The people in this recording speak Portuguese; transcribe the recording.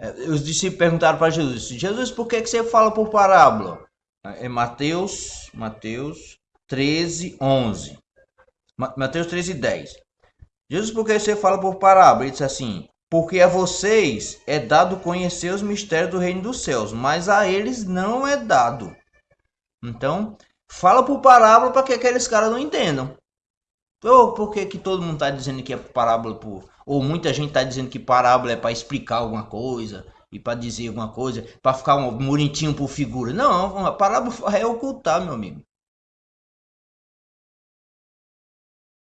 É, os discípulos perguntaram para Jesus: Jesus, por que, que você fala por parábola? É Mateus, Mateus 13, 11. Mateus 13, 10. Jesus, por que você fala por parábola? Ele disse assim: Porque a vocês é dado conhecer os mistérios do reino dos céus, mas a eles não é dado. Então, fala por parábola para que aqueles caras não entendam. Ou por que, que todo mundo está dizendo que é parábola por. Ou muita gente está dizendo que parábola é para explicar alguma coisa e para dizer alguma coisa, para ficar um bonitinho por figura. Não, a parábola é ocultar, meu amigo.